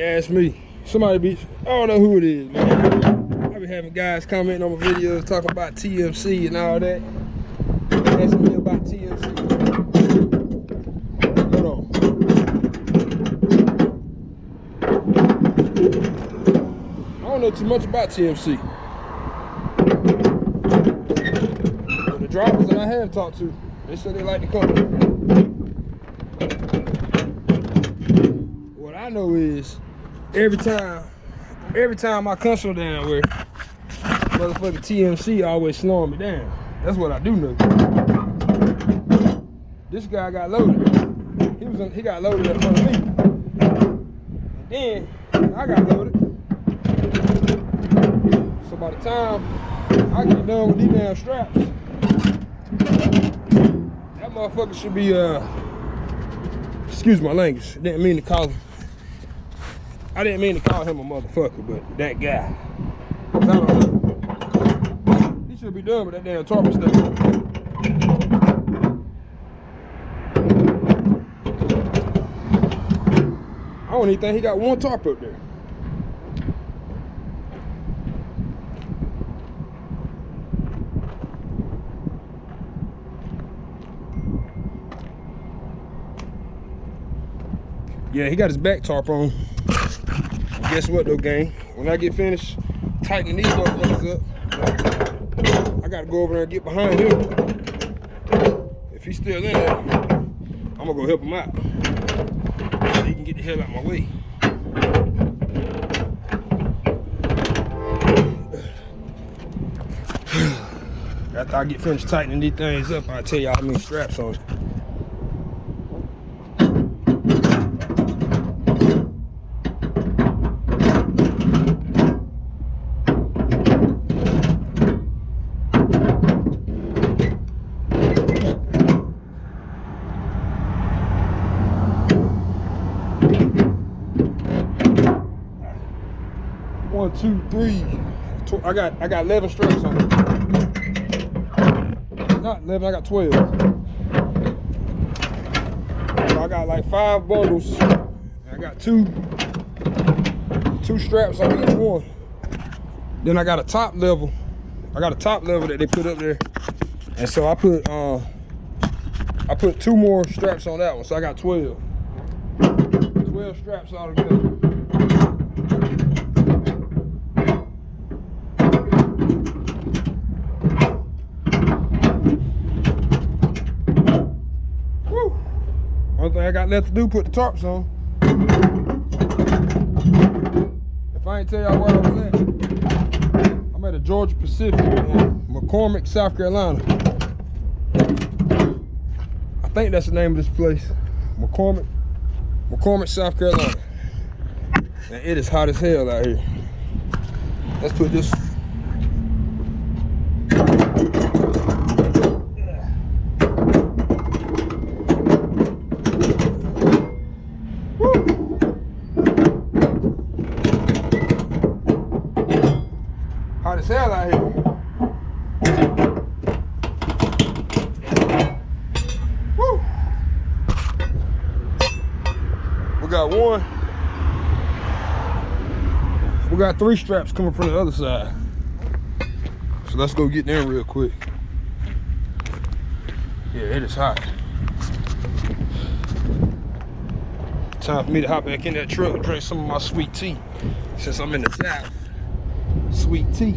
Asked me, somebody be, I don't know who it is, man. I be having guys commenting on my videos talking about TMC and all that. Asking me about TMC. Hold on. I don't know too much about TMC. But the drivers that I have talked to, they said they like the company. What I know is every time, every time I console down where motherfucking TMC always slowing me down. That's what I do know. This guy got loaded. He was in, he got loaded in front of me. And then I got loaded. So by the time I get done with these damn straps, that motherfucker should be uh excuse my language. Didn't mean to call him. I didn't mean to call him a motherfucker, but that guy. He should be done with that damn target stuff. I don't even think he got one tarp up there. Yeah, he got his back tarp on. Guess what though, gang? When I get finished tightening these motherfuckers up, I gotta go over there and get behind him. If he's still in there, I'm gonna go help him out. So he can get the hell out of my way. After I get finished tightening these things up, I'll tell y'all how many straps on One, two, three. I got I got 11 straps on it. Not 11, I got 12. So I got like five bundles. I got two two straps on each one. Then I got a top level. I got a top level that they put up there. And so I put uh I put two more straps on that one. So I got 12. 12 straps all together. I got left to do, put the tarps on. If I ain't tell y'all where I was at, I'm at a Georgia Pacific in McCormick, South Carolina. I think that's the name of this place. McCormick, McCormick, South Carolina. And it is hot as hell out here. Let's put this out here. Woo. We got one. We got three straps coming from the other side. So let's go get them real quick. Yeah, it is hot. Time for me to hop back in that truck and drink some of my sweet tea. Since I'm in the south. Sweet tea.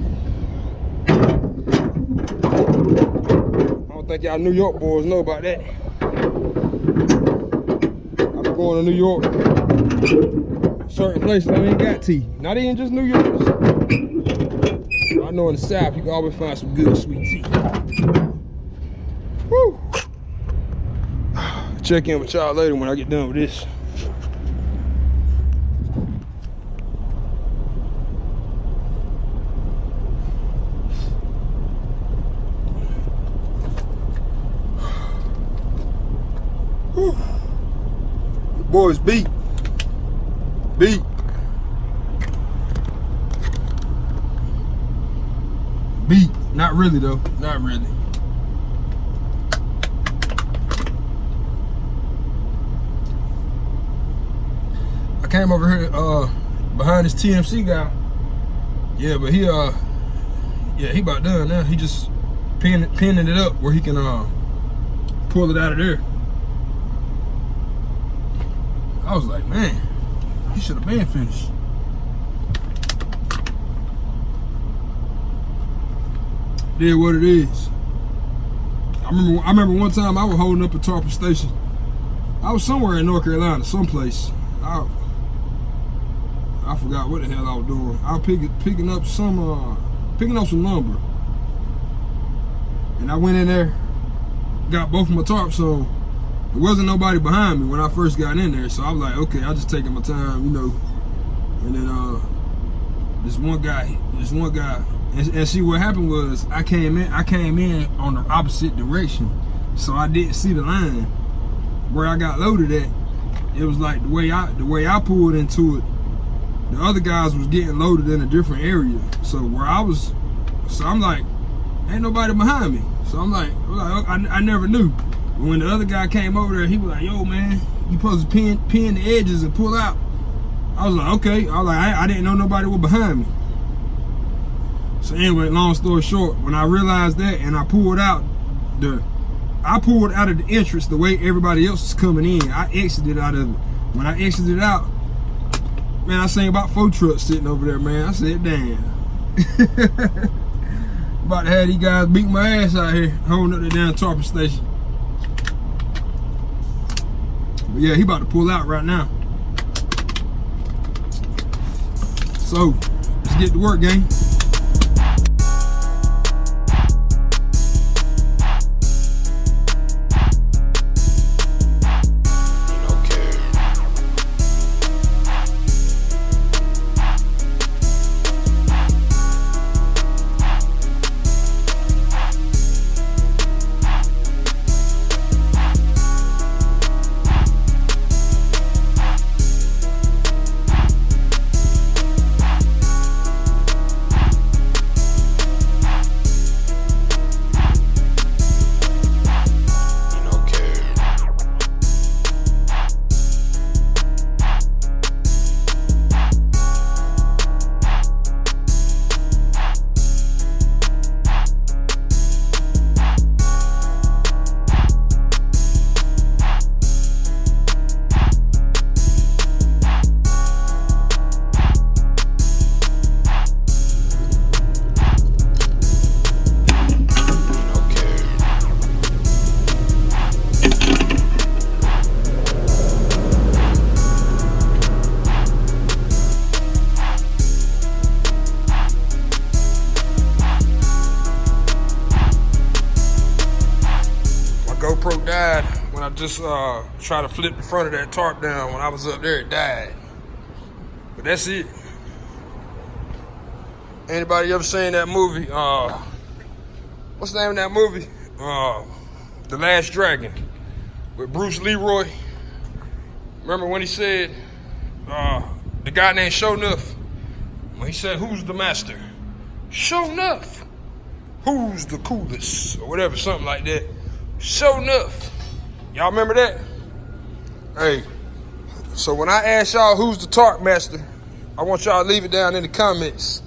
I don't think y'all New York boys know about that. I'm going to New York. Certain places I ain't got tea. Not even just New York. I know in the South you can always find some good sweet tea. Woo! Check in with y'all later when I get done with this. Whew. Boys beat. Beat. Beat. Not really though. Not really. I came over here uh behind this TMC guy. Yeah, but he uh yeah, he about done now. He just pinning pinning it up where he can uh pull it out of there. I was like, man, he should have been finished. Did what it is. I remember I remember one time I was holding up a tarping station. I was somewhere in North Carolina, someplace. I I forgot what the hell I was doing. I was picking picking up some uh picking up some lumber. And I went in there, got both of my tarps, so there wasn't nobody behind me when I first got in there. So I was like, okay, I just taking my time, you know. And then uh this one guy, this one guy, and, and see what happened was I came in, I came in on the opposite direction. So I didn't see the line where I got loaded at. It was like the way I the way I pulled into it, the other guys was getting loaded in a different area. So where I was, so I'm like, ain't nobody behind me. So I'm like, I, I never knew. When the other guy came over there, he was like, yo man, you supposed to pin, pin the edges and pull out. I was like, okay. I was like, I, I didn't know nobody was behind me. So anyway, long story short, when I realized that and I pulled out the, I pulled out of the entrance the way everybody else was coming in. I exited out of it. When I exited out, man, I seen about four trucks sitting over there, man. I said, damn. about to have these guys beat my ass out here, holding up the damn tarping station. But yeah, he about to pull out right now. So, let's get to work, gang. Just uh, tried to flip the front of that tarp down. When I was up there, it died. But that's it. Anybody ever seen that movie? Uh, what's the name of that movie? Uh, the Last Dragon with Bruce Leroy. Remember when he said, uh, the guy named Sho'nuff, when he said, who's the master? Sho'nuff. Who's the coolest? Or whatever, something like that. Sho'nuff. Y'all remember that? Hey, so when I ask y'all who's the tarp master, I want y'all to leave it down in the comments.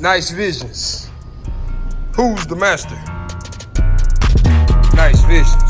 Nice visions. Who's the master? Nice visions.